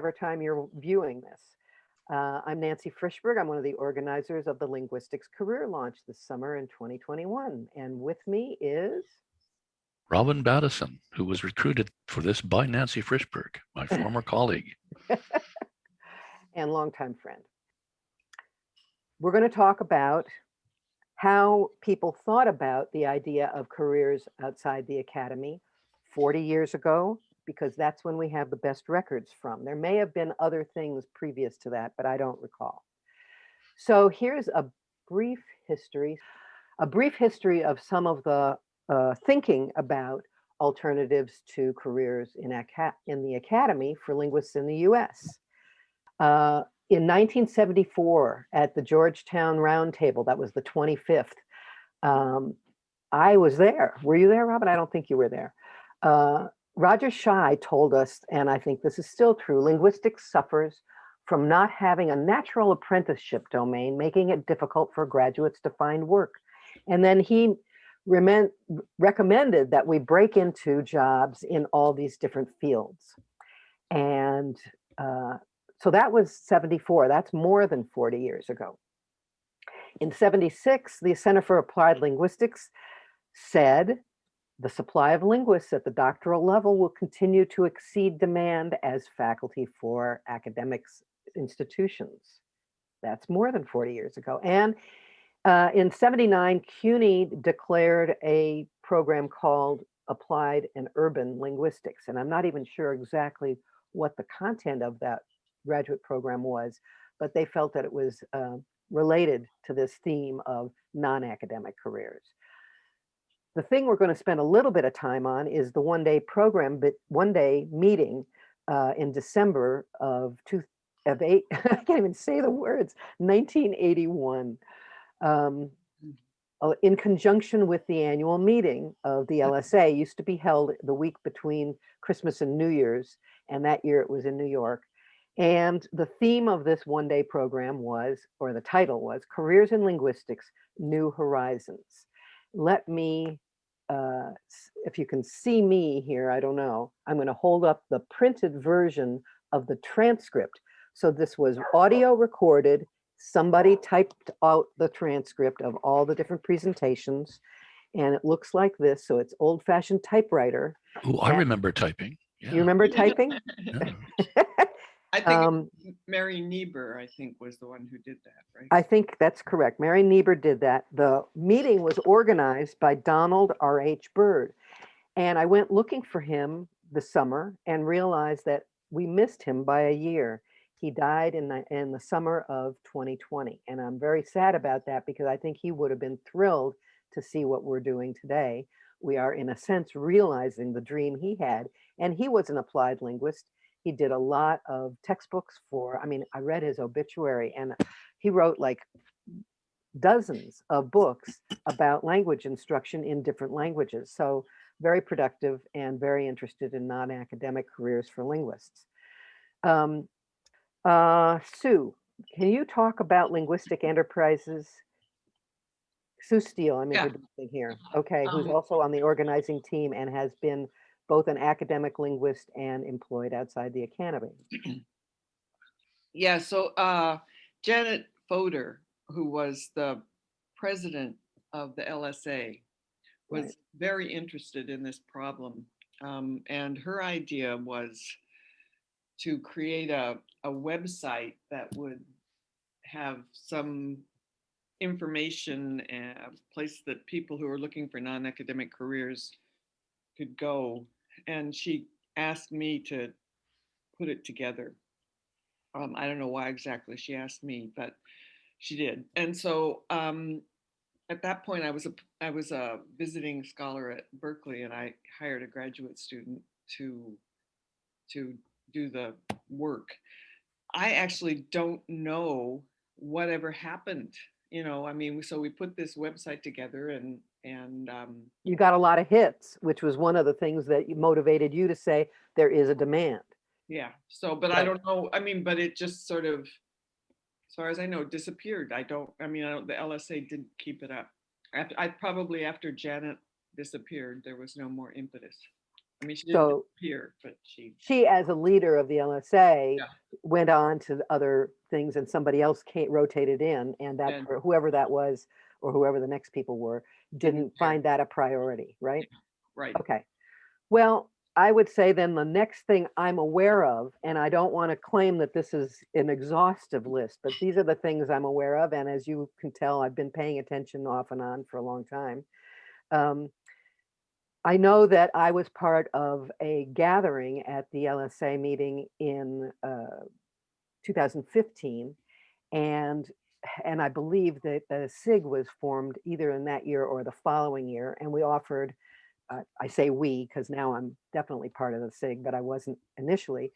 good morning, or whatever time you're viewing this. Uh, I'm Nancy Frischberg. I'm one of the organizers of the Linguistics Career Launch this summer in 2021. And with me is Robin Battison, who was recruited for this by Nancy Frischberg, my former colleague. and longtime friend. We're going to talk about how people thought about the idea of careers outside the academy 40 years ago, because that's when we have the best records from. There may have been other things previous to that, but I don't recall. So here's a brief history, a brief history of some of the uh, thinking about alternatives to careers in, in the academy for linguists in the US. Uh, in 1974 at the Georgetown Roundtable, that was the 25th, um, I was there. Were you there, Robin? I don't think you were there. Uh, Roger Shuy told us, and I think this is still true, linguistics suffers from not having a natural apprenticeship domain, making it difficult for graduates to find work. And then he recommended that we break into jobs in all these different fields. And uh, so that was 74, that's more than 40 years ago. In 76, the Center for Applied Linguistics said the supply of linguists at the doctoral level will continue to exceed demand as faculty for academics institutions. That's more than 40 years ago. And uh, in 79, CUNY declared a program called Applied and Urban Linguistics. And I'm not even sure exactly what the content of that graduate program was, but they felt that it was uh, related to this theme of non-academic careers. The thing we're going to spend a little bit of time on is the one day program, but one day meeting uh, in December of two of eight, I can't even say the words, 1981. Um, mm. uh, in conjunction with the annual meeting of the LSA used to be held the week between Christmas and New Year's. And that year it was in New York. And the theme of this one day program was, or the title was Careers in Linguistics, New Horizons. Let me uh, if you can see me here, I don't know, I'm going to hold up the printed version of the transcript. So this was audio recorded. Somebody typed out the transcript of all the different presentations and it looks like this. So it's old fashioned typewriter. Oh, I remember typing. Yeah. You remember typing? Yeah. I think um, Mary Niebuhr, I think, was the one who did that, right? I think that's correct. Mary Niebuhr did that. The meeting was organized by Donald R.H. Byrd. And I went looking for him the summer and realized that we missed him by a year. He died in the, in the summer of 2020. And I'm very sad about that because I think he would have been thrilled to see what we're doing today. We are, in a sense, realizing the dream he had. And he was an applied linguist he did a lot of textbooks for, I mean, I read his obituary and he wrote like dozens of books about language instruction in different languages. So very productive and very interested in non-academic careers for linguists. Um, uh, Sue, can you talk about linguistic enterprises? Sue Steele, I'm Yeah. introducing here. Okay, who's Um, also on the organizing team and has been both an academic linguist and employed outside the academy. Yeah, so uh, Janet Fodor, who was the president of the LSA, was right. very interested in this problem. Um, and her idea was to create a, a website that would have some information and a place that people who are looking for non-academic careers could go and she asked me to put it together. Um, I don't know why exactly she asked me, but she did. And so um, at that point, I was a I was a visiting scholar at Berkeley, and I hired a graduate student to to do the work. I actually don't know whatever happened. You know, I mean, so we put this website together, and and um, you got a lot of hits, which was one of the things that motivated you to say there is a demand. Yeah. So, but. I don't know. I mean, but it just sort of, as far as I know, disappeared. I don't. I mean, I don't, the LSA didn't keep it up. I, I probably after Janet disappeared, there was no more impetus. I mean, she didn't So appear, but she, she, as a leader of the LSA, Yeah. went on to other things and somebody else came, rotated in and that, And- whoever that was, or whoever the next people were, didn't care. find that a priority, right? right, Okay. Well, I would say then the next thing I'm aware of, and I don't want to claim that this is an exhaustive list, but these are the things I'm aware of. And as you can tell, I've been paying attention off and on for a long time. Um, I know that I was part of a gathering at the LSA meeting in uh, 2015. And, and I believe that the SIG was formed either in that year or the following year. And we offered uh, I say we because now I'm definitely part of the SIG, but I wasn't initially,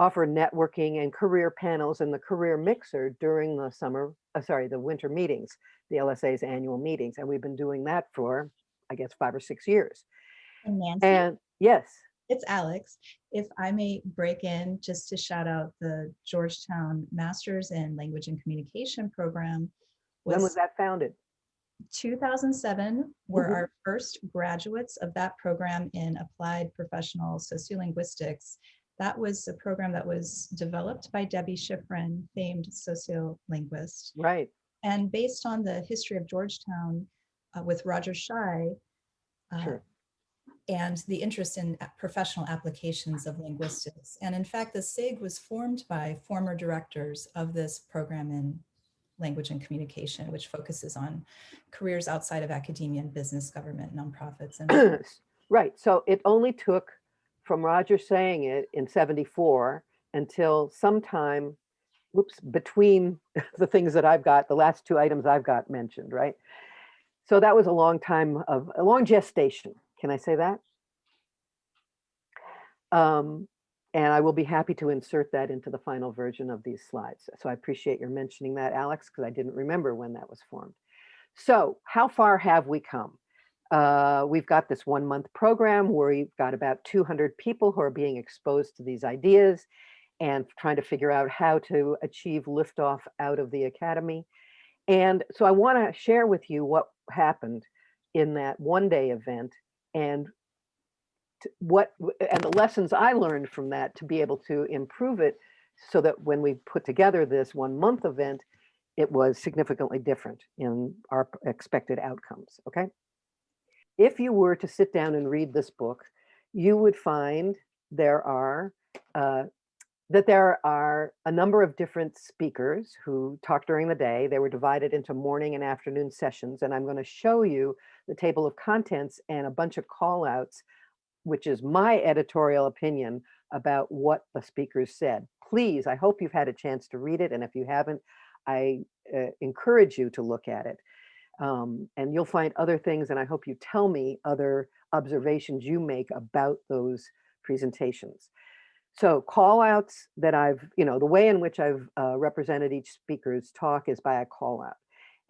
offer networking and career panels and the career mixer during the summer, uh, sorry, the winter meetings, the LSA's annual meetings. And we've been doing that for, I guess, five or six years. And Nancy, And yes, it's Alex. If I may break in just to shout out the Georgetown Masters in Language and Communication program. when was that founded? 2007 were Mhm. our first graduates of that program in applied professional sociolinguistics. That was a program that was developed by Debbie Schiffrin, famed sociolinguist. Right. And based on the history of Georgetown uh, with Roger Shuy, uh, Sure. And the interest in professional applications of linguistics. And in fact, the SIG was formed by former directors of this program in language and communication, which focuses on careers outside of academia and business, government, nonprofits. And Right. So it only took from Roger saying it in 74 until sometime, whoops, between the things that I've got, the last two items I've got mentioned, right? So that was a long time of, a long gestation. Can I say that? Um, and I will be happy to insert that into the final version of these slides. So I appreciate your mentioning that, Alex, because I didn't remember when that was formed. So how far have we come? Uh, we've got this one month program where we've got about 200 people who are being exposed to these ideas and trying to figure out how to achieve liftoff out of the academy. And so I want to share with you what happened in that one day event and what and the lessons I learned from that to be able to improve it so that when we put together this one month event, it was significantly different in our expected outcomes. Okay if you were to sit down and read this book, you would find there are uh, that there are a number of different speakers who talk during the day. They were divided into morning and afternoon sessions, and I'm going to show you the table of contents and a bunch of call outs, which is my editorial opinion about what the speakers said. Please, I hope you've had a chance to read it, and if you haven't, I uh, encourage you to look at it. Um, and you'll find other things, and I hope you tell me other observations you make about those presentations. So call outs that I've, you know, the way in which I've uh, represented each speaker's talk is by a call out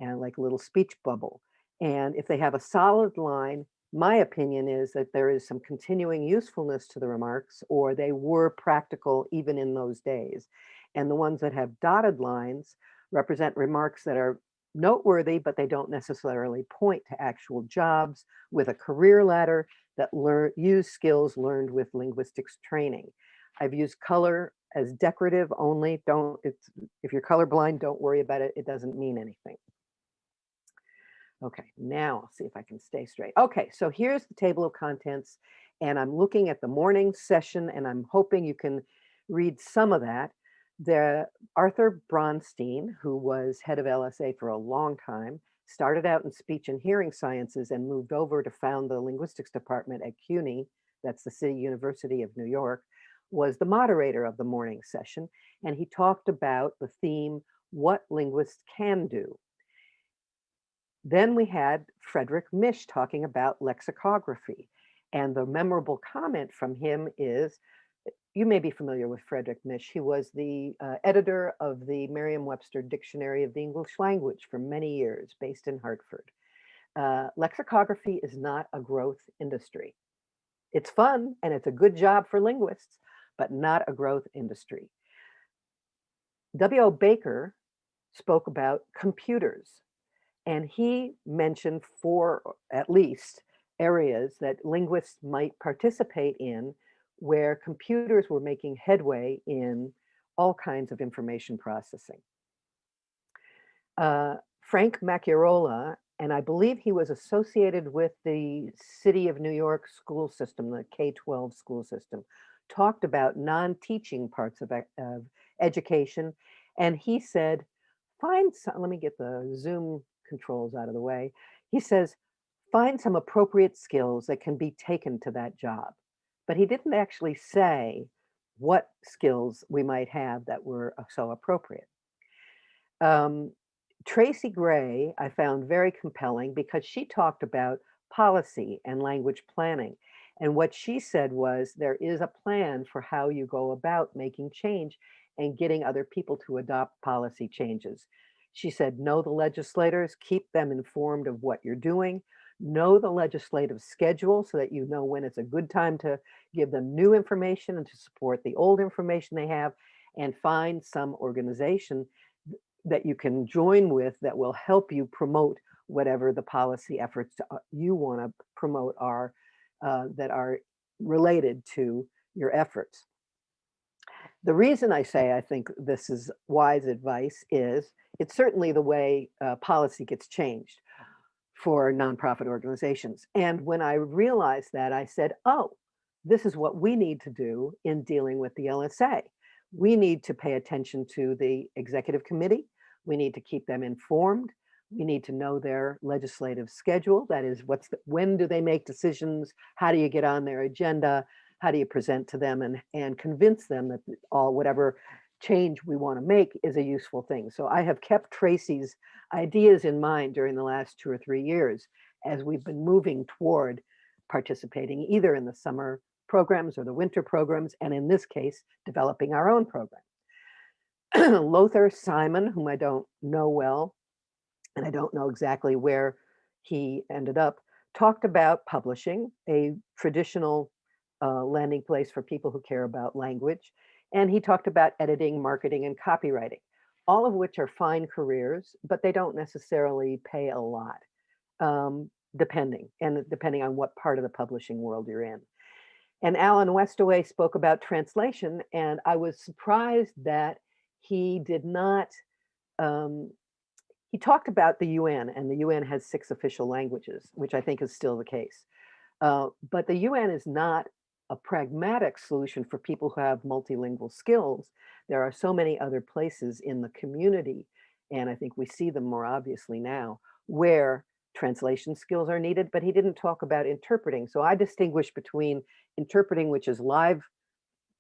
and like a little speech bubble. And if they have a solid line, my opinion is that there is some continuing usefulness to the remarks or they were practical even in those days. And the ones that have dotted lines represent remarks that are noteworthy, but they don't necessarily point to actual jobs with a career ladder that learn use skills learned with linguistics training. I've used color as decorative only. Don't it's if you're colorblind, don't worry about it. It doesn't mean anything. Okay, now I'll see if I can stay straight. Okay, so here's the table of contents, and I'm looking at the morning session, and I'm hoping you can read some of that. The Arthur Bronstein, who was head of LSA for a long time, started out in speech and hearing sciences and moved over to found the linguistics department at CUNY, that's the City University of New York, was the moderator of the morning session. And he talked about the theme, what linguists can do. Then we had Frederick Mish talking about lexicography. And the memorable comment from him is, you may be familiar with Frederick Mish. He was the uh, editor of the Merriam-Webster Dictionary of the English Language for many years, based in Hartford. Uh, lexicography is not a growth industry. It's fun and it's a good job for linguists, but not a growth industry. W.O. Baker spoke about computers, and he mentioned four, at least, areas that linguists might participate in where computers were making headway in all kinds of information processing. Uh, Frank Macchiarola, and I believe he was associated with the City of New York school system, the K-12 school system, talked about non-teaching parts of, of education. And he said, find some, let me get the Zoom controls out of the way. He says, find some appropriate skills that can be taken to that job. But he didn't actually say what skills we might have that were uh, so appropriate. Um, Tracy Gray, I found very compelling because she talked about policy and language planning. And what she said was there is a plan for how you go about making change and getting other people to adopt policy changes. She said, know the legislators, keep them informed of what you're doing, know the legislative schedule so that you know when it's a good time to give them new information and to support the old information they have, and find some organization that you can join with that will help you promote whatever the policy efforts uh, you want to promote are uh, that are related to your efforts. The reason I say I think this is wise advice is it's certainly the way uh, policy gets changed for nonprofit organizations. And when I realized that, I said, oh, this is what we need to do in dealing with the LSA. We need to pay attention to the executive committee. We need to keep them informed. We need to know their legislative schedule. That is, what's the, when do they make decisions? How do you get on their agenda? How do you present to them and, and convince them that all whatever change we want to make is a useful thing. So I have kept Tracy's ideas in mind during the last two or three years as we've been moving toward participating either in the summer programs or the winter programs, and in this case, developing our own program. Lothar Simon, whom I don't know well, and I don't know exactly where he ended up, talked about publishing, a traditional uh, landing place for people who care about language. And he talked about editing, marketing, and copywriting, all of which are fine careers, but they don't necessarily pay a lot, um, depending, and depending on what part of the publishing world you're in. And Alan Westaway spoke about translation, and I was surprised that he did not, um, he talked about the UN, and the UN has six official languages, which I think is still the case. Uh, but the UN is not a pragmatic solution for people who have multilingual skills. There are so many other places in the community, and I think we see them more obviously now, where translation skills are needed, but he didn't talk about interpreting. So I distinguish between interpreting, which is live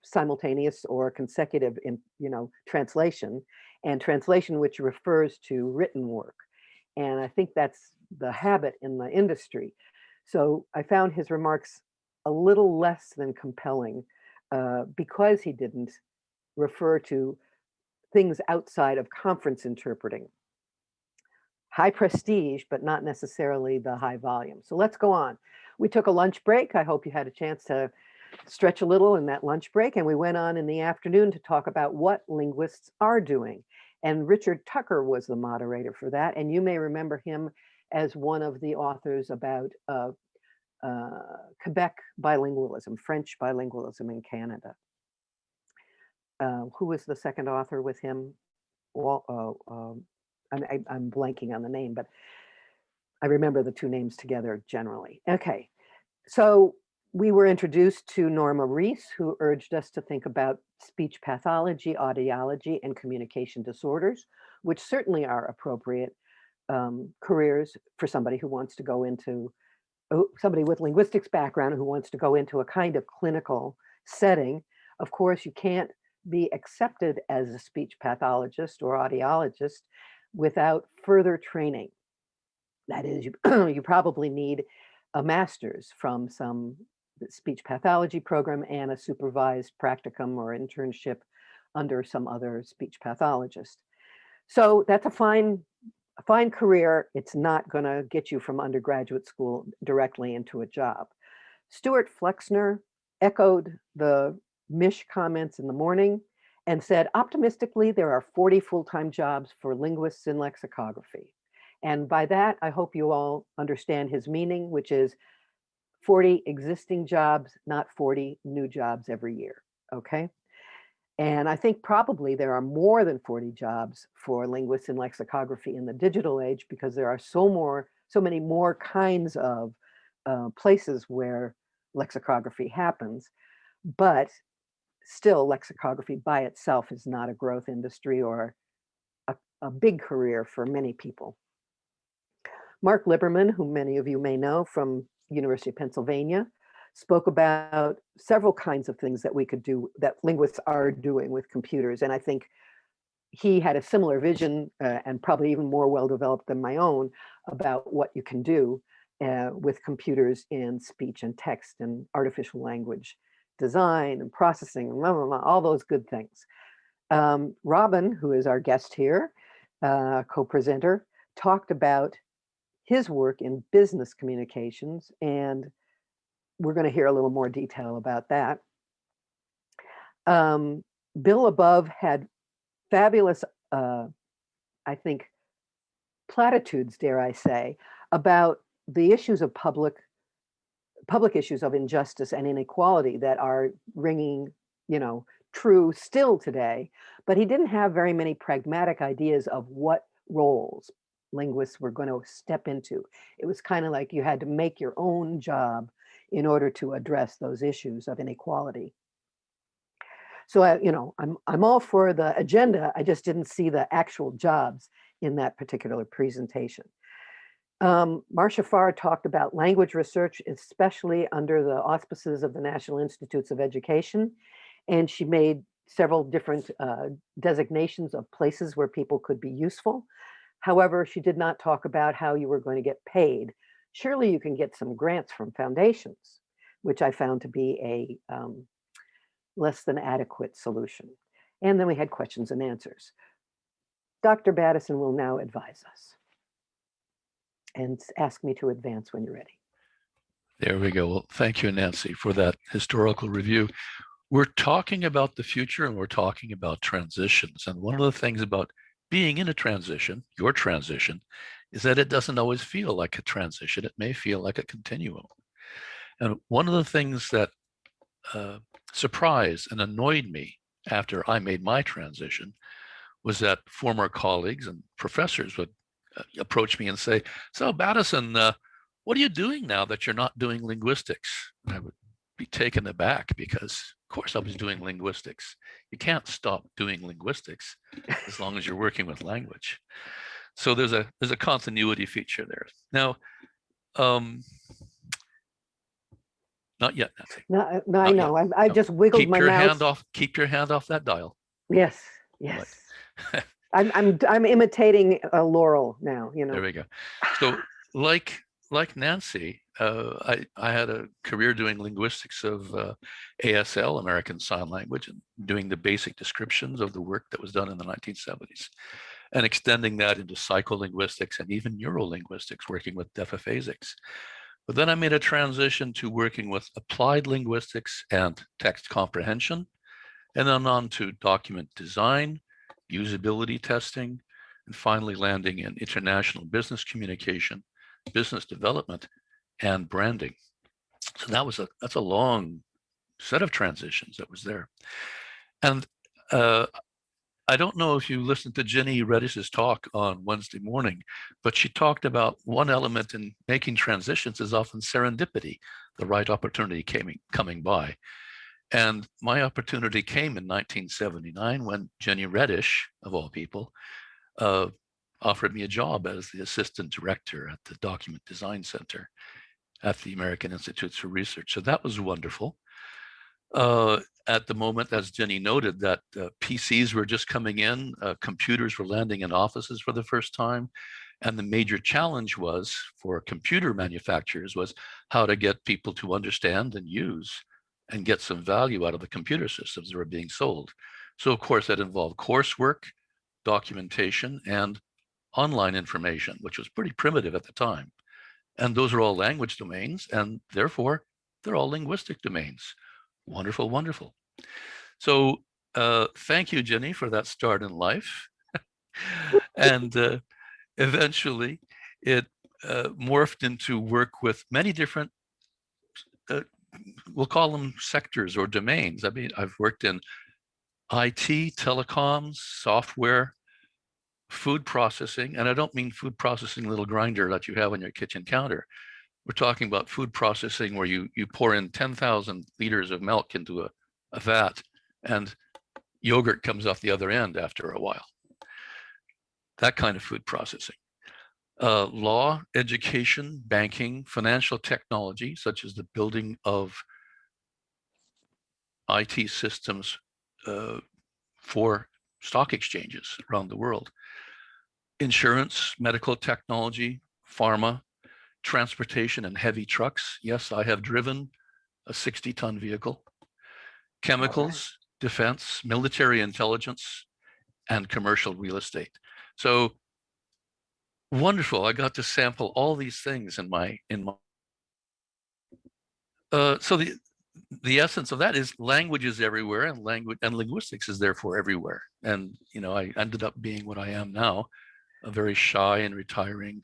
simultaneous or consecutive in you know translation and translation which refers to written work and i think that's the habit in the industry. So i found his remarks a little less than compelling uh, because he didn't refer to things outside of conference interpreting. High prestige but not necessarily the high volume. So let's go on. We took a lunch break. I hope you had a chance to stretch a little in that lunch break and we went on in the afternoon to talk about what linguists are doing. And Richard Tucker was the moderator for that. And you may remember him as one of the authors about uh, uh, Quebec bilingualism, French bilingualism in Canada. Uh, who was the second author with him? Well, uh, um, I- I'm blanking on the name, but I remember the two names together generally. Okay, so we were introduced to Norma Reese, who urged us to think about speech pathology, audiology, and communication disorders, which certainly are appropriate um, careers for somebody who wants to go into, oh, somebody with linguistics background who wants to go into a kind of clinical setting. Of course, you can't be accepted as a speech pathologist or audiologist without further training. That is, you, you probably need a master's from some speech pathology program and a supervised practicum or internship under some other speech pathologist. So that's a fine, a fine career. It's not going to get you from undergraduate school directly into a job. Stuart Flexner echoed the Mish comments in the morning and said, optimistically, there are 40 full-time jobs for linguists in lexicography. And by that, I hope you all understand his meaning, which is 40 existing jobs, not 40 new jobs every year, okay? And I think probably there are more than 40 jobs for linguists in lexicography in the digital age because there are so more, so many more kinds of uh, places where lexicography happens. But still lexicography by itself is not a growth industry or a, a big career for many people. Mark Liberman, who many of you may know from University of Pennsylvania, spoke about several kinds of things that we could do that linguists are doing with computers. And I think he had a similar vision uh, and probably even more well developed than my own about what you can do uh, with computers in speech and text and artificial language design and processing and blah, blah, blah, all those good things. Um, Robin, who is our guest here, uh, co-presenter, talked about his work in business communications and we're going to hear a little more detail about that. Um, Bill Labov had fabulous, uh, I think, platitudes, dare I say, about the issues of public public issues of injustice and inequality that are ringing, you know, true still today. But he didn't have very many pragmatic ideas of what roles linguists were going to step into. It was kind of like you had to make your own job in order to address those issues of inequality. So, I, you know, I'm, I'm all for the agenda. I just didn't see the actual jobs in that particular presentation. Um, Marcia Farr talked about language research, especially under the auspices of the National Institutes of Education. And she made several different uh, designations of places where people could be useful. However, she did not talk about how you were going to get paid. Surely you can get some grants from foundations, which I found to be a um, less than adequate solution. And then we had questions and answers. Dr. Battison will now advise us and ask me to advance when you're ready. There we go. Well, thank you, Nancy, for that historical review. We're talking about the future and we're talking about transitions. And one of the things about being in a transition, your transition, is that it doesn't always feel like a transition. It may feel like a continuum. And one of the things that uh, surprised and annoyed me after I made my transition was that former colleagues and professors would uh, approach me and say, so Battison, uh, what are you doing now that you're not doing linguistics? And I would be taken aback because course I was doing linguistics. You can't stop doing linguistics as long as you're working with language. So there's a there's a continuity feature there. Now, um, not yet, Nancy. No, no I Not yet. know. I, I No. just wiggled Keep my your hand off. Keep your hand off that dial. Yes, yes. I'm, I'm, I'm imitating uh, Laurel now, you know. There we go. So, like like Nancy, uh, I I had a career doing linguistics of uh, ASL, American Sign Language, and doing the basic descriptions of the work that was done in the 1970s, and extending that into psycholinguistics and even neurolinguistics, working with deaf aphasics. But then I made a transition to working with applied linguistics and text comprehension, and then on to document design, usability testing, and finally landing in international business communication, business development, and branding. So that was a that's a long set of transitions that was there. And uh, I don't know if you listened to Ginny Redish's talk on Wednesday morning, but she talked about one element in making transitions is often serendipity, the right opportunity came, coming by. And my opportunity came in 1979 when Ginny Redish, of all people, uh, offered me a job as the assistant director at the Document Design Center at the American Institutes for Research. So that was wonderful. Uh, at the moment, as Ginny noted, that uh, PCs were just coming in, uh, computers were landing in offices for the first time. And the major challenge was for computer manufacturers was how to get people to understand and use and get some value out of the computer systems that were being sold. So of course that involved coursework, documentation, and online information, which was pretty primitive at the time. And those are all language domains, and therefore they're all linguistic domains. Wonderful, wonderful. So uh, thank you, Ginny, for that start in life. and uh, eventually it uh, morphed into work with many different uh, we'll call them sectors or domains. I mean, I've worked in IT, telecoms, software, food processing, and I don't mean food processing little grinder that you have on your kitchen counter. We're talking about food processing where you you pour in 10,000 liters of milk into a, a vat and yogurt comes off the other end after a while. That kind of food processing. Uh, law, education, banking, financial technology, such as the building of IT systems uh, for stock exchanges around the world. Insurance, medical technology, pharma, transportation and heavy trucks. Yes, I have driven a 60 ton vehicle. Chemicals, defense, military intelligence, and commercial real estate. So wonderful. I got to sample all these things in my in my uh, so the the essence of that is language is everywhere and language and linguistics is therefore everywhere. And you know, I ended up being what I am now, a very shy and retiring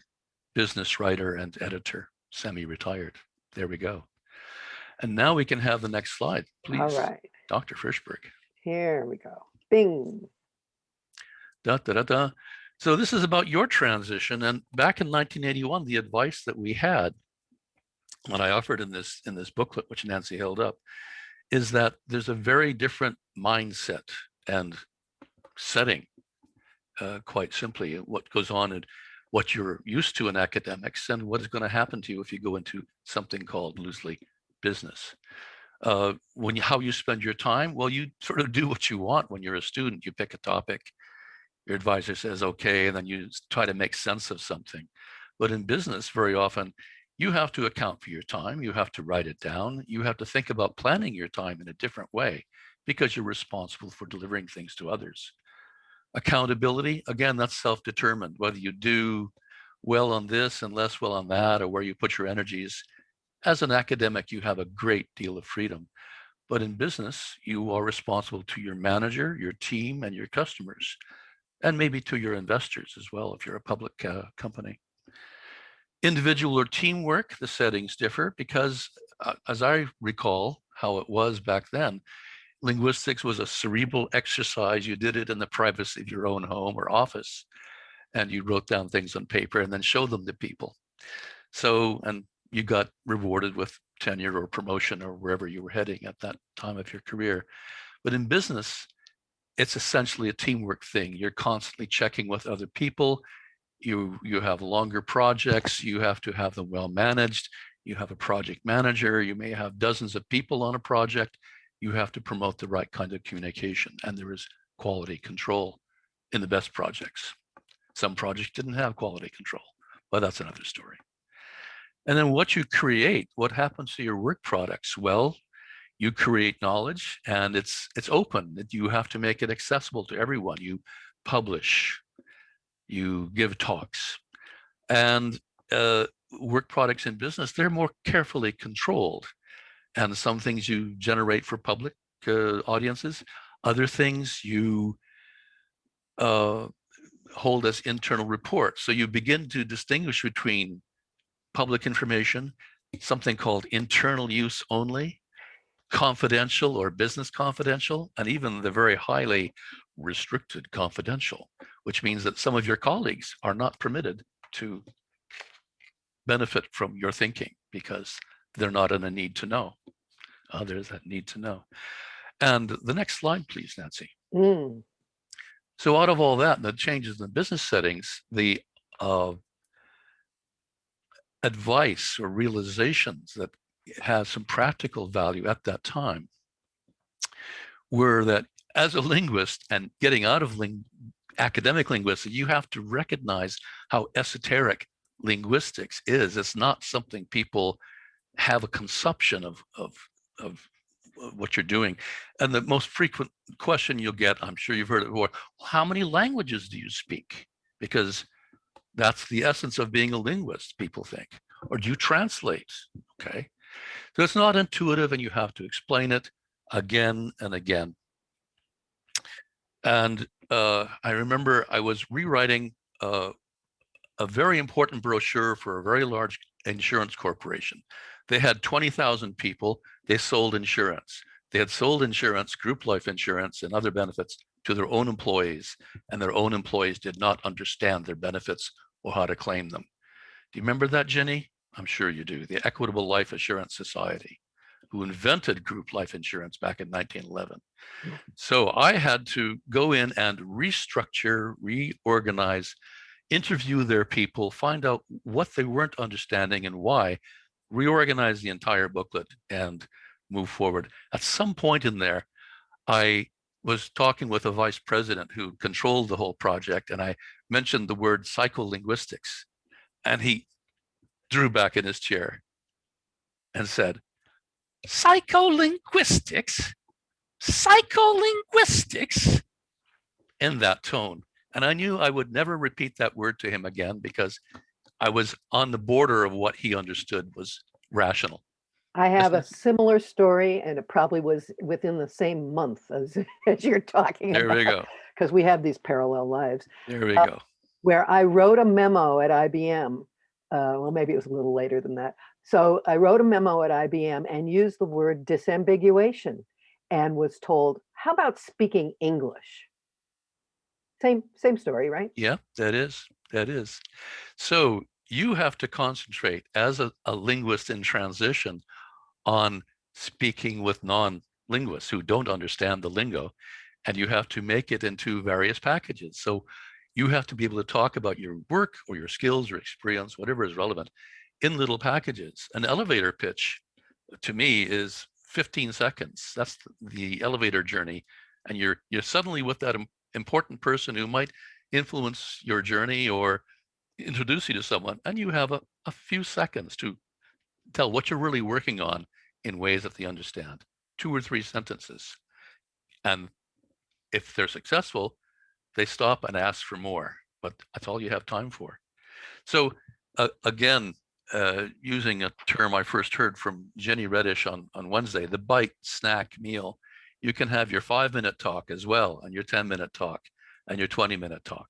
business writer and editor, semi-retired. There we go. And now we can have the next slide, please, All right, Dr. Frischberg. here we go. Bing. Da, da, da, da. So this is about your transition. And back in 1981, the advice that we had, what I offered in this in this booklet, which Nancy held up, is that there's a very different mindset and setting, uh, quite simply, what goes on and what you're used to in academics and what is going to happen to you if you go into something called loosely business. Uh, when you, how you spend your time, well, you sort of do what you want when you're a student. You pick a topic, your advisor says, okay, and then you try to make sense of something. But in business, very often, you have to account for your time. You have to write it down. You have to think about planning your time in a different way because you're responsible for delivering things to others. Accountability, again, that's self-determined, whether you do well on this and less well on that, or where you put your energies. As an academic, you have a great deal of freedom. But in business, you are responsible to your manager, your team, and your customers and maybe to your investors as well if you're a public uh, company. Individual or teamwork, the settings differ because uh, as I recall how it was back then, linguistics was a cerebral exercise. You did it in the privacy of your own home or office and you wrote down things on paper and then showed them to people. So, and you got rewarded with tenure or promotion or wherever you were heading at that time of your career. But in business, it's essentially a teamwork thing. You're constantly checking with other people. You, you have longer projects. You have to have them well managed. You have a project manager. You may have dozens of people on a project. You have to promote the right kind of communication. And there is quality control in the best projects. Some projects didn't have quality control, but that's another story. And then what you create, what happens to your work products? Well, you create knowledge and it's it's open that you have to make it accessible to everyone you publish you give talks and uh, work products in business they're more carefully controlled and some things you generate for public uh, audiences other things you uh, hold as internal reports so you begin to distinguish between public information something called internal use only confidential or business confidential, and even the very highly restricted confidential, which means that some of your colleagues are not permitted to benefit from your thinking because they're not in a need to know. There's that need to know. And the next slide, please, Nancy. Mm, So out of all that, the changes in the business settings, the uh, advice or realizations that has some practical value at that time were that as a linguist and getting out of ling academic linguistics, you have to recognize how esoteric linguistics is. It's not something people have a consumption of, of, of what you're doing. And the most frequent question you'll get, I'm sure you've heard it before, how many languages do you speak? Because that's the essence of being a linguist, people think. Or do you translate? Okay. So it's not intuitive and you have to explain it again and again. And uh, I remember I was rewriting uh, a very important brochure for a very large insurance corporation They had 20,000 people. They sold insurance. They had sold insurance, group life insurance and other benefits to their own employees and their own employees did not understand their benefits or how to claim them. Do you remember that, Ginny? I'm sure you do. The Equitable Life Assurance Society, who invented group life insurance back in 1911. Hmm. So I had to go in and restructure, reorganize, interview their people, find out what they weren't understanding and why, reorganize the entire booklet and move forward. At some point in there, I was talking with a vice president who controlled the whole project and I mentioned the word psycholinguistics and he drew back in his chair and said, psycholinguistics, psycholinguistics in that tone. And I knew I would never repeat that word to him again because I was on the border of what he understood was rational. I have a similar story and it probably was within the same month as, as you're talking There we go. because we have these parallel lives, There we Uh, go. where I wrote a memo at IBM. Uh, well, maybe it was a little later than that. So I wrote a memo at IBM and used the word disambiguation and was told, how about speaking English? Same, same story, right? Yeah, that is, that is. So you have to concentrate as a, a linguist in transition on speaking with non-linguists who don't understand the lingo, and you have to make it into various packages. So you have to be able to talk about your work or your skills or experience, whatever is relevant, in little packages. An elevator pitch to me is 15 seconds. That's the elevator journey. And you're you're suddenly with that important person who might influence your journey or introduce you to someone. And you have a, a few seconds to tell what you're really working on in ways that they understand. Two or three sentences. And if they're successful, they stop and ask for more, but that's all you have time for. So uh, again, uh, using a term I first heard from Ginny Redish on, on Wednesday, the bite snack meal, you can have your five minute talk as well and your 10 minute talk and your 20 minute talk,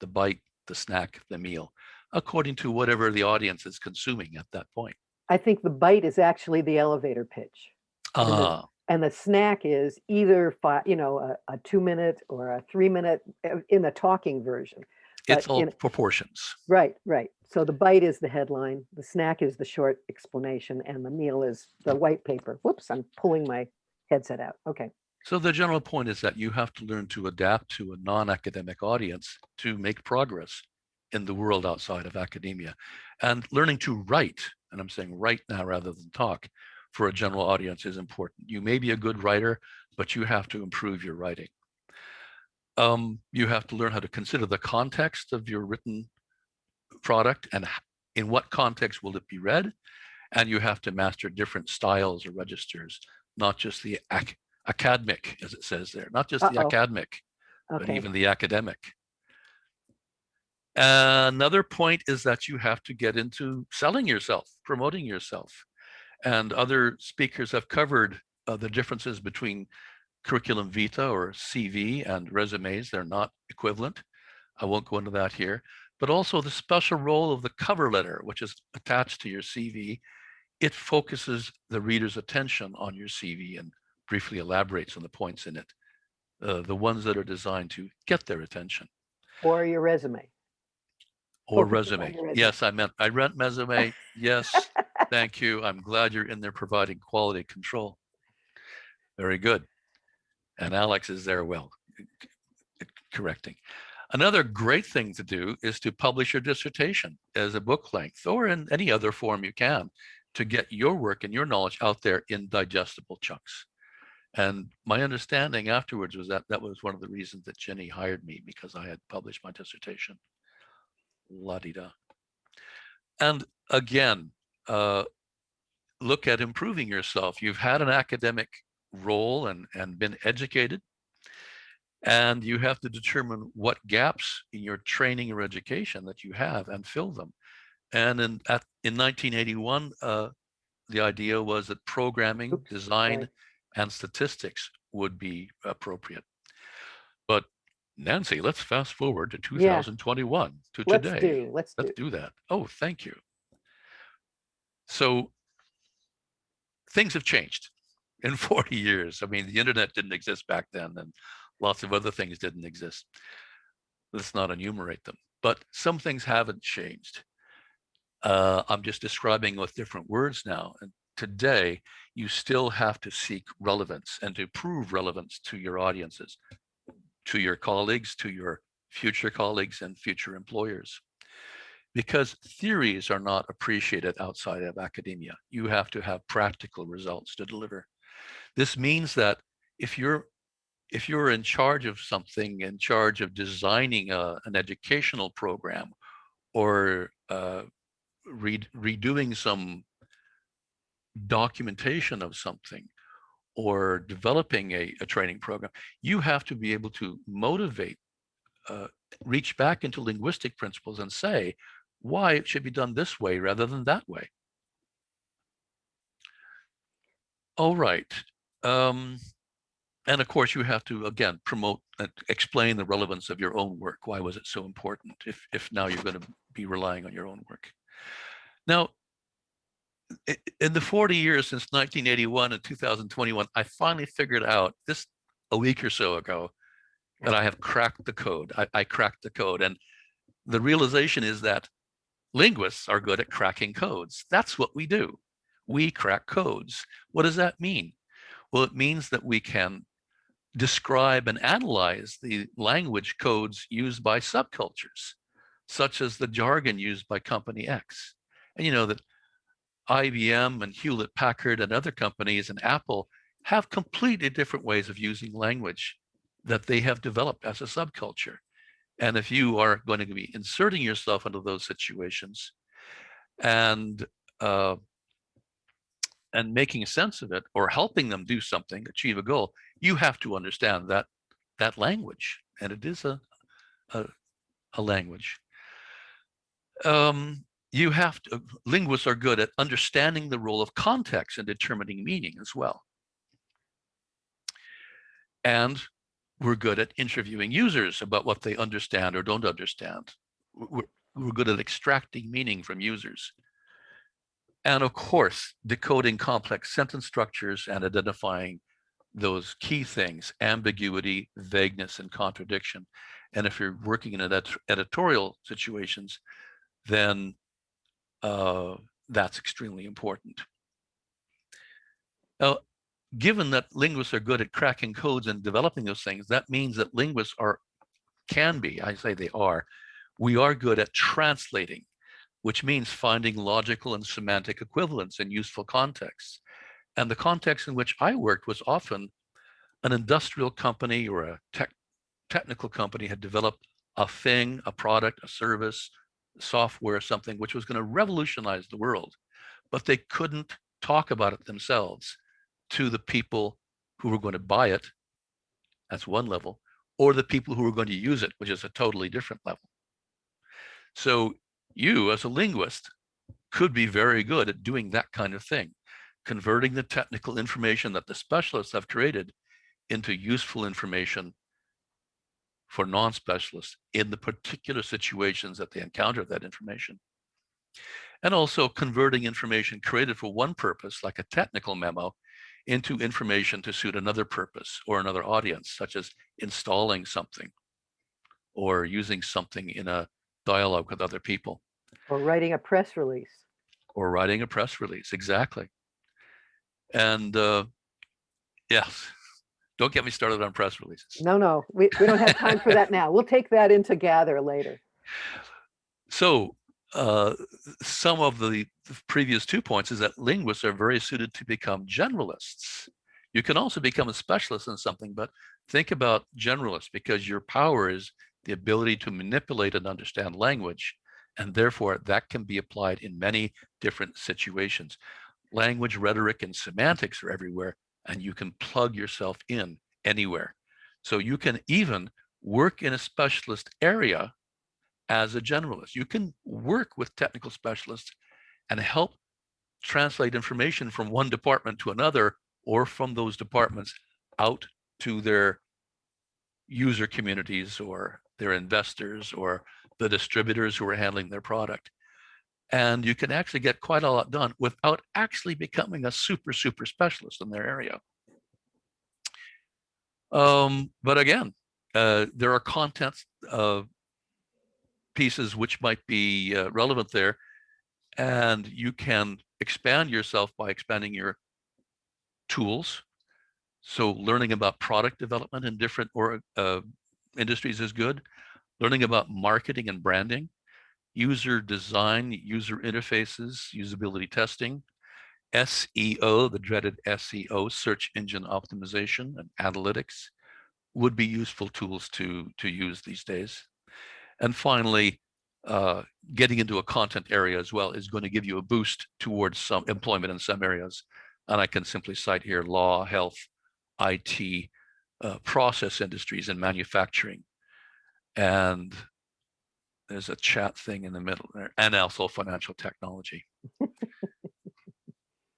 the bite, the snack, the meal, according to whatever the audience is consuming at that point. I think the bite is actually the elevator pitch. And the- Ah, And the snack is either five, you know, a, a two minute or a three minute uh, in the talking version. it's but all in- proportions. Right, right. So the bite is the headline, the snack is the short explanation, and the meal is the white paper. Whoops, I'm pulling my headset out. Okay. So the general point is that you have to learn to adapt to a non-academic audience to make progress in the world outside of academia and learning to write, and I'm saying write now rather than talk for a general audience is important. You may be a good writer, but you have to improve your writing. Um, you have to learn how to consider the context of your written product and in what context will it be read? And you have to master different styles or registers, not just the ac- academic, as it says there, not just the Uh-oh. academic, but even the academic. Another point is that you have to get into selling yourself, promoting yourself. And other speakers have covered uh, the differences between curriculum vitae or CV and resumes. They're not equivalent. I won't go into that here, but also the special role of the cover letter, which is attached to your CV. It focuses the reader's attention on your CV and briefly elaborates on the points in it, uh, the ones that are designed to get their attention. Or your resume. Or resume. resume. Yes, I meant, I read resume. Yes, thank you. I'm glad you're in there providing quality control. Very good. And Alex is there well, correcting. Another great thing to do is to publish your dissertation as a book length or in any other form you can to get your work and your knowledge out there in digestible chunks. And my understanding afterwards was that that was one of the reasons that Ginny hired me because I had published my dissertation la-di-da. And again, uh, look at improving yourself. You've had an academic role and, and been educated, and you have to determine what gaps in your training or education that you have and fill them. And in, at, in 1981, uh, the idea was that programming, Oops, design, sorry. And statistics would be appropriate. But Nancy, let's fast forward to Yeah. 2021 to Let's today. do, let's do. Let's do that. Oh, thank you. So things have changed in 40 years. I mean, the internet didn't exist back then and lots of other things didn't exist. Let's not enumerate them, but some things haven't changed. Uh, I'm just describing with different words now. And today, you still have to seek relevance and to prove relevance to your audiences, to your colleagues, to your future colleagues and future employers. Because theories are not appreciated outside of academia. You have to have practical results to deliver. This means that if you're if you're in charge of something, in charge of designing a, an educational program or uh, re redoing some documentation of something or developing a, a training program, you have to be able to motivate, uh, reach back into linguistic principles and say why it should be done this way rather than that way. All right. Um, and of course, you have to, again, promote and explain the relevance of your own work. Why was it so important if, if now you're going to be relying on your own work? Now, in the 40 years since 1981 and 2021, I finally figured out this a week or so ago that mm. I have cracked the code. I, I cracked the code. And the realization is that linguists are good at cracking codes. That's what we do. We crack codes. What does that mean? Well, it means that we can describe and analyze the language codes used by subcultures, such as the jargon used by company X. And you know that IBM and Hewlett Packard and other companies and Apple have completely different ways of using language that they have developed as a subculture. And if you are going to be inserting yourself into those situations and uh, and making sense of it or helping them do something, achieve a goal, you have to understand that that language. And it is a, a, a language. Um, you have to, linguists are good at understanding the role of context and determining meaning as well. And we're good at interviewing users about what they understand or don't understand. We're, we're good at extracting meaning from users. And of course, decoding complex sentence structures and identifying those key things, ambiguity, vagueness, and contradiction. And if you're working in ed editorial situations, then uh, that's extremely important. Now, given that linguists are good at cracking codes and developing those things, that means that linguists are, can be, I say they are, we are good at translating, which means finding logical and semantic equivalence in useful contexts. And the context in which I worked was often an industrial company or a tech, technical company had developed a thing, a product, a service, software, or something which was going to revolutionize the world, but they couldn't talk about it themselves to the people who were going to buy it. That's one level, or the people who were going to use it, which is a totally different level. So you as a linguist could be very good at doing that kind of thing, converting the technical information that the specialists have created into useful information for non-specialists in the particular situations that they encounter that information. And also converting information created for one purpose, like a technical memo, into information to suit another purpose or another audience, such as installing something or using something in a dialogue with other people. Or writing a press release. Or writing a press release, exactly. And uh, yes, don't get me started on press releases. No, no, we, we don't have time for that now. We'll take that into gather later. So uh, some of the previous two points is that linguists are very suited to become generalists. You can also become a specialist in something, but think about generalists because your power is the ability to manipulate and understand language. And therefore that can be applied in many different situations. Language, rhetoric, and semantics are everywhere, and you can plug yourself in anywhere. So you can even work in a specialist area as a generalist. You can work with technical specialists and help translate information from one department to another or from those mm-hmm. departments out to their user communities or their investors or the distributors who are handling their product. And you can actually get quite a lot done without actually becoming a super, super specialist in their area. Um, but again, uh, there are content uh, pieces which might be uh, relevant there. And you can expand yourself by expanding your tools. So learning about product development in different or uh, industries is good. Learning about marketing and branding, user design, user interfaces, usability testing, SEO, the dreaded SEO, search engine optimization and analytics would be useful tools to, to use these days. And finally, uh, getting into a content area as well is going to give you a boost towards some employment in some areas. And I can simply cite here law, health, IT, uh, process industries and manufacturing. And there's a chat thing in the middle there, and also financial technology.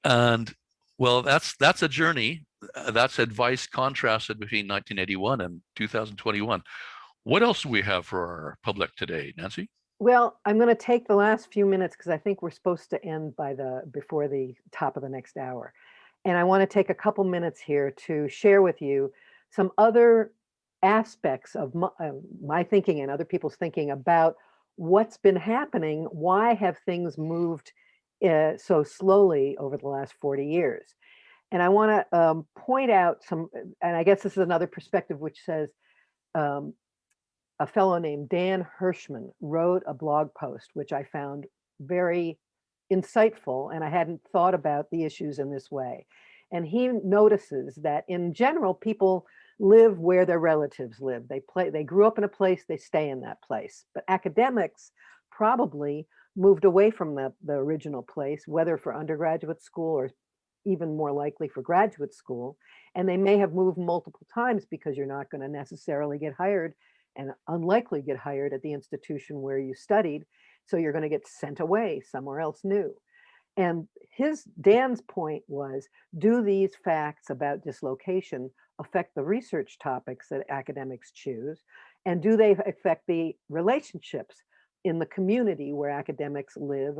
and well, that's that's a journey. Uh, that's advice contrasted between 1981 and 2021. What else do we have for our public today, Nancy? Well, I'm going to take the last few minutes because I think we're supposed to end by the before the top of the next hour. And I want to take a couple minutes here to share with you some other aspects of my, uh, my thinking and other people's thinking about what's been happening. Why have things moved uh, so slowly over the last 40 years? And I want to um, point out some, and I guess this is another perspective which says um, a fellow named Dan Hirschman wrote a blog post, which I found very insightful, and I hadn't thought about the issues in this way. And he notices that in general, people live where their relatives live. They play, they grew up in a place, they stay in that place. But academics probably moved away from the, the original place, whether for undergraduate school or even more likely for graduate school. And they may have moved multiple times because you're not going to necessarily get hired and unlikely get hired at the institution where you studied. So you're going to get sent away somewhere else new. And his Dan's point was, do these facts about dislocation affect the research topics that academics choose? And do they affect the relationships in the community where academics live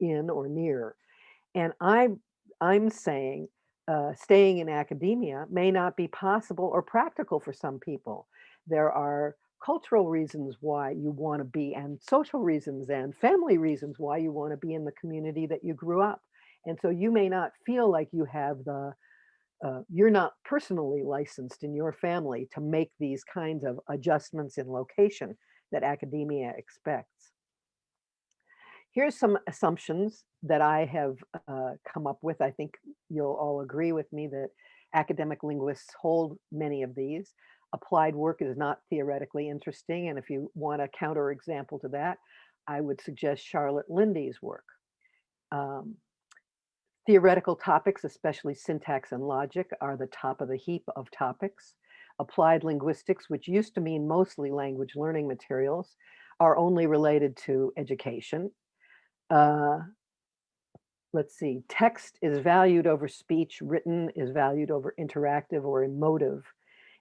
in or near? And I'm, I'm saying uh, staying in academia may not be possible or practical for some people. There are cultural reasons why you want to be and social reasons and family reasons why you want to be in the community that you grew up. And so you may not feel like you have the, uh, you're not personally licensed in your family to make these kinds of adjustments in location that academia expects. Here's some assumptions that I have uh, come up with. I think you'll all agree with me that academic linguists hold many of these applied work is not theoretically interesting. And if you want a counter example to that, I would suggest Charlotte Linde's work. Um, theoretical topics, especially syntax and logic, are the top of the heap of topics. Applied linguistics, which used to mean mostly language learning materials, are only related to education. Uh, let's see, text is valued over speech, written is valued over interactive or emotive.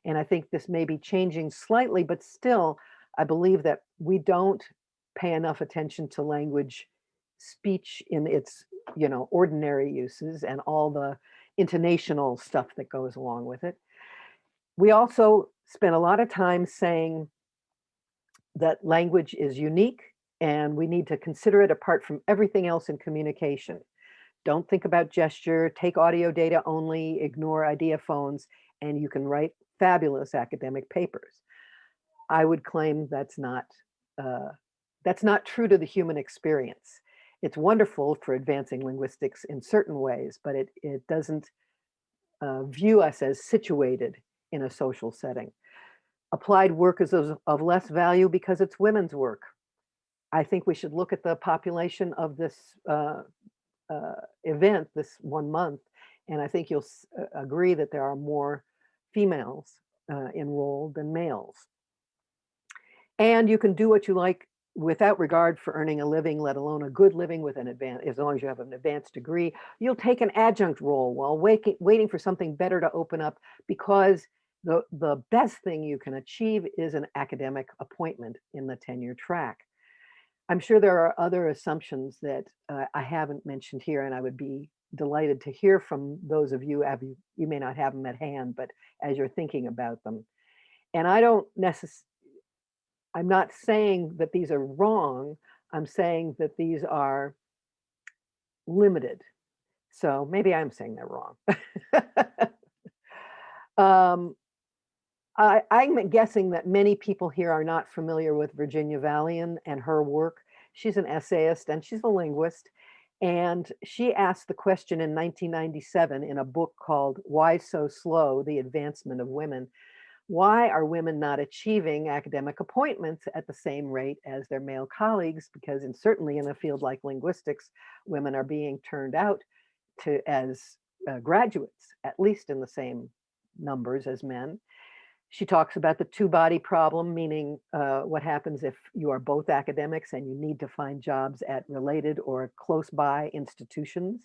And I think this may be changing slightly, but still, I believe that we don't pay enough attention to language speech in its, you know, ordinary uses and all the intonational stuff that goes along with it. We also spend a lot of time saying that language is unique and we need to consider it apart from everything else in communication. Don't think about gesture, take audio data only, ignore ideophones, and you can write fabulous academic papers. I would claim that's not uh, that's not true to the human experience. It's wonderful for advancing linguistics in certain ways, but it, it doesn't uh, view us as situated in a social setting. Applied work is of, of less value because it's women's work. I think we should look at the population of this uh, uh, event this one month, and I think you'll agree that there are more females uh, enrolled than males. And you can do what you like without regard for earning a living, let alone a good living with an advanced, as long as you have an advanced degree. You'll take an adjunct role while waiting, waiting for something better to open up because the, the best thing you can achieve is an academic appointment in the tenure track. I'm sure there are other assumptions that uh, I haven't mentioned here, and I would be delighted to hear from those of you. You, you may not have them at hand, but as you're thinking about them. And I don't necessarily, I'm not saying that these are wrong. I'm saying that these are limited. So maybe I'm saying they're wrong. um, I, I'm guessing that many people here are not familiar with Virginia Valian and her work. She's an essayist and she's a linguist. And she asked the question in 1997 in a book called Why So Slow? The Advancement of Women. Why are women not achieving academic appointments at the same rate as their male colleagues? Because in, certainly in a field like linguistics, women are being turned out to as uh, graduates, at least in the same numbers as men. She talks about the two body problem, meaning uh, what happens if you are both academics and you need to find jobs at related or close by institutions.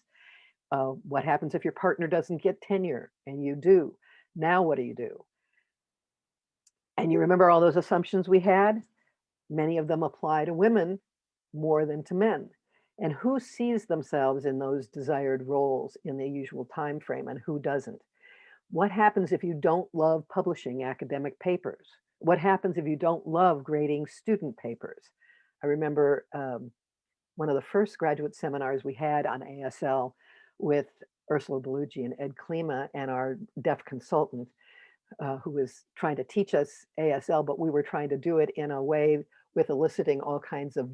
Uh, what happens if your partner doesn't get tenure and you do? Now what do you do? And you remember all those assumptions we had? Many of them apply to women more than to men. And who sees themselves in those desired roles in the usual time frame and who doesn't? What happens if you don't love publishing academic papers? What happens if you don't love grading student papers? I remember um, one of the first graduate seminars we had on ASL with Ursula Bellugi and Ed Klima and our deaf consultant uh, who was trying to teach us ASL, but we were trying to do it in a way with eliciting all kinds of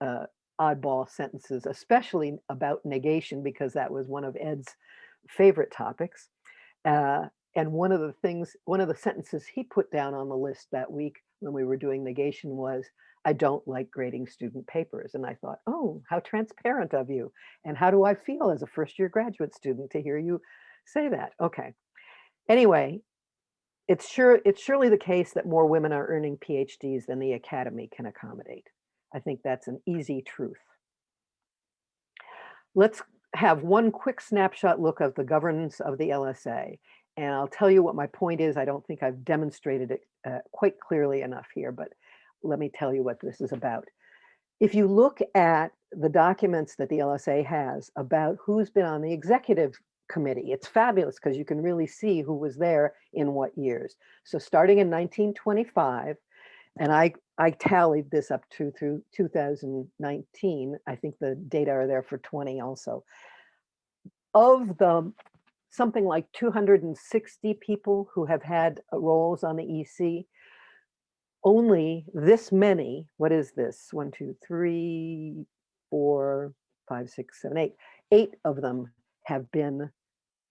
uh, oddball sentences, especially about negation, because that was one of Ed's favorite topics. Uh, and one of the things, one of the sentences he put down on the list that week when we were doing negation was, I don't like grading student papers. And I thought, oh, how transparent of you. And how do I feel as a first year graduate student to hear you say that? Okay. Anyway, it's sure it's surely the case that more women are earning PhDs than the academy can accommodate. I think that's an easy truth. Let's have one quick snapshot look of the governance of the LSA. And I'll tell you what my point is. I don't think I've demonstrated it uh, quite clearly enough here, but let me tell you what this is about. If you look at the documents that the LSA has about who's been on the executive committee, it's fabulous because you can really see who was there in what years. So starting in 1925, and I, I tallied this up to through 2019. I think the data are there for 20 also. Of the something like 260 people who have had roles on the EC, only this many, what is this? One, two, three, four, five, six, seven, eight. Eight of them have been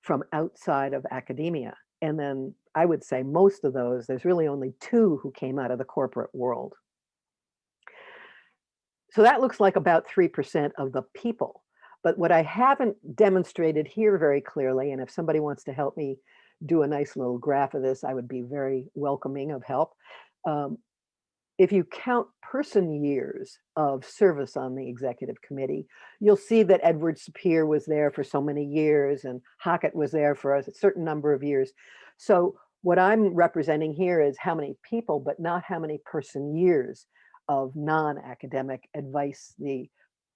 from outside of academia. And then I would say most of those, there's really only two who came out of the corporate world. So that looks like about 3% of the people. But what I haven't demonstrated here very clearly, and if somebody wants to help me do a nice little graph of this, I would be very welcoming of help. Um, if you count person years of service on the executive committee, you'll see that Edward Sapir was there for so many years and Hockett was there for a certain number of years. So what I'm representing here is how many people, but not how many person years of non-academic advice the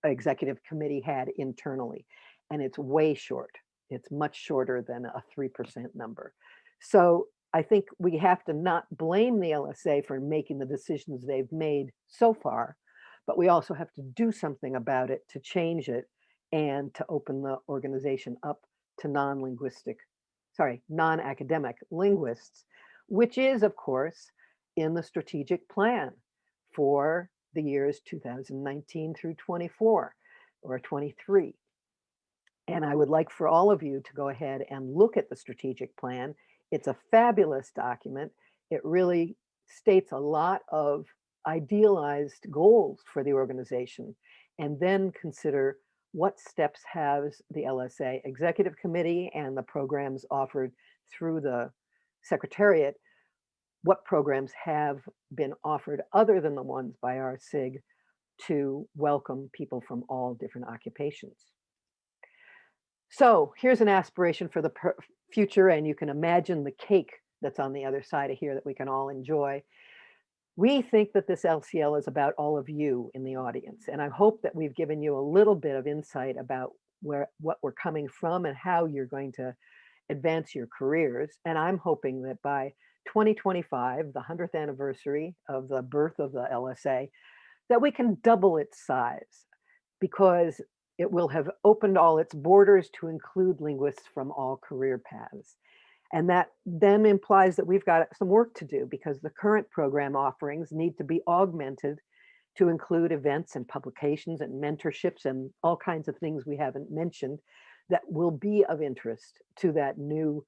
executive committee had internally. And it's way short. It's much shorter than a 3% number. So I think we have to not blame the LSA for making the decisions they've made so far, but we also have to do something about it to change it and to open the organization up to non-linguistic, sorry, non-academic linguists, which is of course in the strategic plan for the years 2019 through 24 or 23. And I would like for all of you to go ahead and look at the strategic plan. It's a fabulous document. It really states a lot of idealized goals for the organization and then consider what steps has the LSA executive committee and the programs offered through the secretariat what programs have been offered other than the ones by our SIG to welcome people from all different occupations. So here's an aspiration for the future, and you can imagine the cake that's on the other side of here that we can all enjoy. we think that this LCL is about all of you in the audience. And I hope that we've given you a little bit of insight about where, what we're coming from and how you're going to advance your careers. And I'm hoping that by 2025, the 100th anniversary of the birth of the LSA, that we can double its size because it will have opened all its borders to include linguists from all career paths. And that then implies that we've got some work to do because the current program offerings need to be augmented to include events and publications and mentorships and all kinds of things we haven't mentioned that will be of interest to that new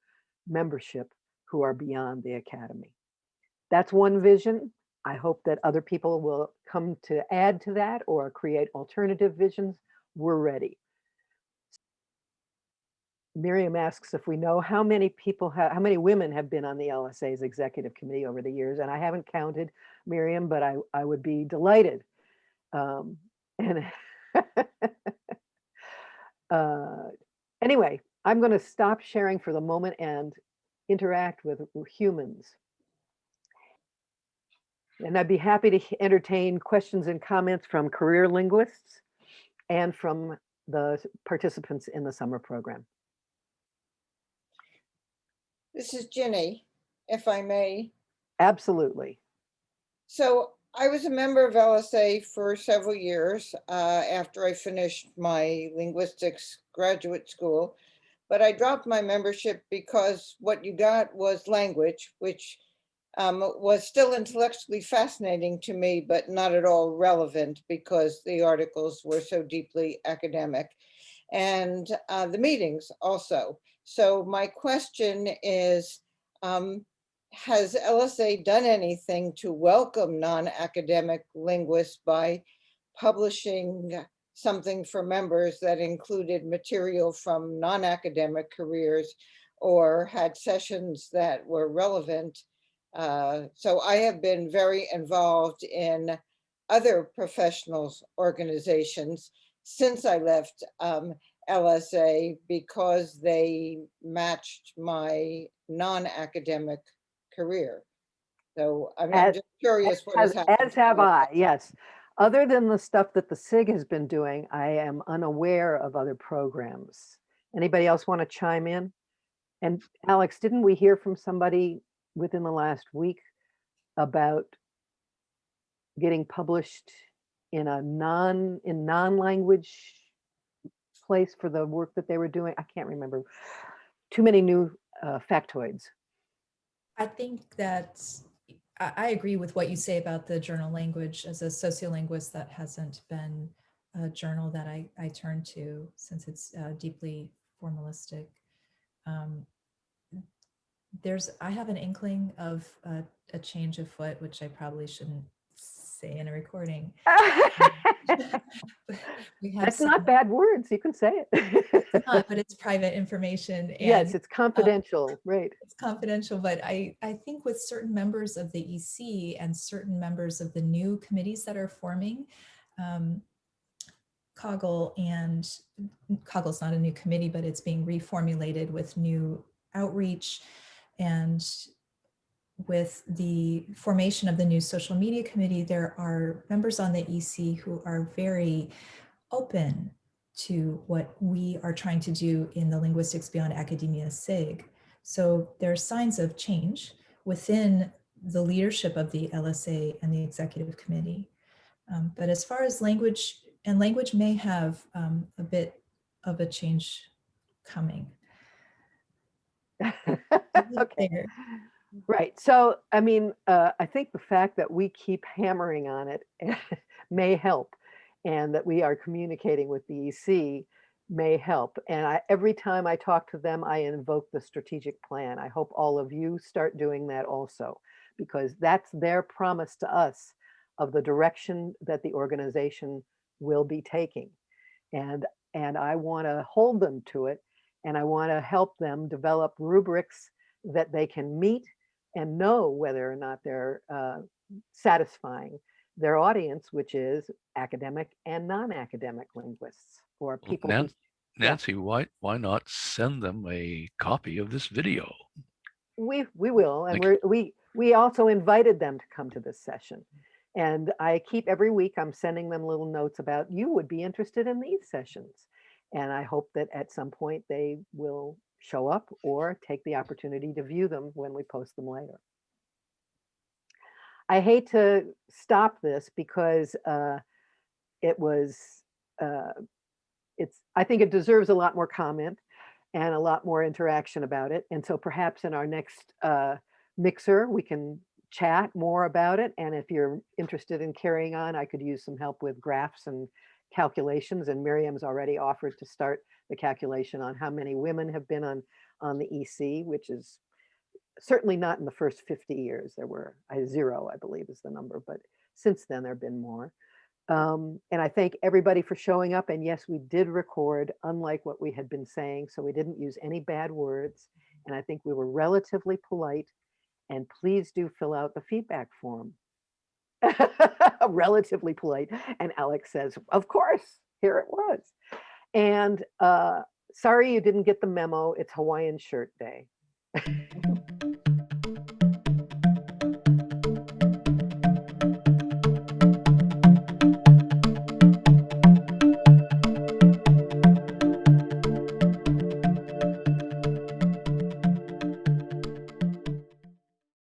membership who are beyond the academy. That's one vision. I hope that other people will come to add to that or create alternative visions. We're ready. Miriam asks if we know how many people, how many women have been on the LSA's executive committee over the years, and I haven't counted, Miriam, but I, I would be delighted. Um, and uh, anyway, I'm going to stop sharing for the moment and interact with humans. And I'd be happy to entertain questions and comments from career linguists and from the participants in the summer program. This is Ginny, if I may. Absolutely. So I was a member of LSA for several years uh, after I finished my linguistics graduate school. But I dropped my membership because what you got was language, which um, was still intellectually fascinating to me, but not at all relevant because the articles were so deeply academic. And uh, the meetings also. So my question is, um, has LSA done anything to welcome non-academic linguists by publishing something for members that included material from non-academic careers or had sessions that were relevant? Uh, so I have been very involved in other professionals organizations since I left um, LSA because they matched my non-academic career. So I mean, I'm just curious what has as have I, yes. Other than the stuff that the SIG has been doing, I am unaware of other programs. Anybody else want to chime in? And Alex, didn't we hear from somebody within the last week about getting published in a non, in non-language place for the work that they were doing? I can't remember. Too many new uh, factoids. I think that I, agree with what you say about the journal language. As a sociolinguist, that hasn't been a journal that I, I turn to since it's uh, deeply formalistic. Um, there's, I have an inkling of uh, a change of foot, which I probably shouldn't say in a recording. That's some- not bad words. You can say it's it. not, but it's private information. Yes, it's confidential, right. it's confidential, but I, I think with certain members of the EC and certain members of the new committees that are forming, um, COGEL and COGEL's not a new committee, but it's being reformulated with new outreach and with the formation of the new social media committee, there are members on the EC who are very open to what we are trying to do in the Linguistics Beyond Academia SIG. So there are signs of change within the leadership of the LSA and the executive committee. Um, but as far as language, and language may have um, a bit of a change coming. Okay, There. right. So, I mean, uh, I think the fact that we keep hammering on it may help and that we are communicating with the EC may help. And I, every time I talk to them, I invoke the strategic plan. I hope all of you start doing that also, because that's their promise to us of the direction that the organization will be taking. And, and I want to hold them to it and I want to help them develop rubrics that they can meet and know whether or not they're uh, satisfying their audience, which is academic and non-academic linguists or people. who- Nan- yeah. Nancy, why, why not send them a copy of this video? We, we will, and Like- we're, we, we also invited them to come to this session. And I keep every week, I'm sending them little notes about you would be interested in these sessions. And I hope that at some point they will show up or take the opportunity to view them when we post them later. I hate to stop this because uh, it was, uh, it's, I think it deserves a lot more comment and a lot more interaction about it. And so perhaps in our next uh, mixer, we can chat more about it. And if you're interested in carrying on, I could use some help with graphs and calculations. And Miriam's already offered to start the calculation on how many women have been on, on the EC, which is certainly not in the first 50 years. There were I, zero, I believe is the number, but since then there have been more. Um, and I thank everybody for showing up. And yes, we did record, unlike what we had been saying. So we didn't use any bad words. And I think we were relatively polite. And please do fill out the feedback form. relatively polite. And Alex says, of course, here it was. And uh, sorry you didn't get the memo. It's Hawaiian shirt day.